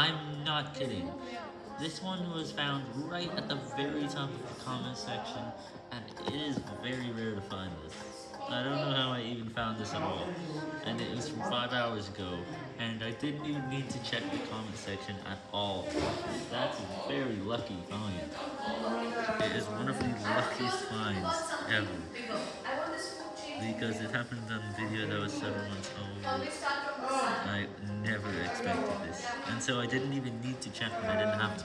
I'm not kidding. This one was found right at the very top of the comment section, and it is very rare to find this. I don't know how I even found this at all, and it was from 5 hours ago, and I didn't even need to check the comment section at all. That's a very lucky find. It is one of the luckiest finds ever, because it happened on a video that was several months old. So I didn't even need to check them, I to.